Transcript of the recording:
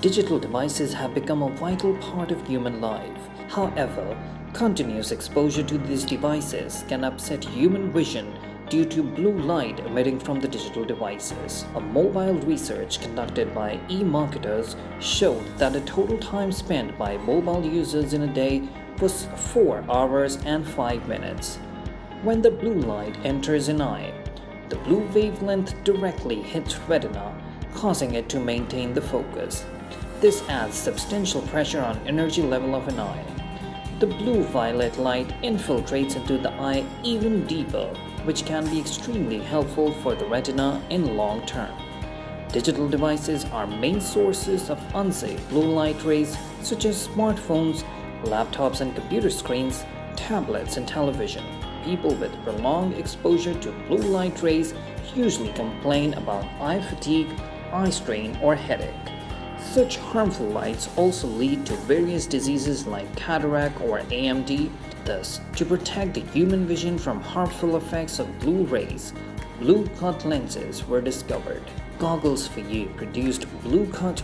Digital devices have become a vital part of human life. However, continuous exposure to these devices can upset human vision due to blue light emitting from the digital devices. A mobile research conducted by eMarketers showed that the total time spent by mobile users in a day was 4 hours and 5 minutes. When the blue light enters an eye, the blue wavelength directly hits retina, causing it to maintain the focus. This adds substantial pressure on energy level of an eye. The blue-violet light infiltrates into the eye even deeper, which can be extremely helpful for the retina in long term. Digital devices are main sources of unsafe blue light rays such as smartphones, laptops and computer screens, tablets and television. People with prolonged exposure to blue light rays usually complain about eye fatigue, eye strain or headache. Such harmful lights also lead to various diseases like cataract or AMD. Thus, to protect the human vision from harmful effects of blue rays, blue cut lenses were discovered. Goggles for You produced blue cut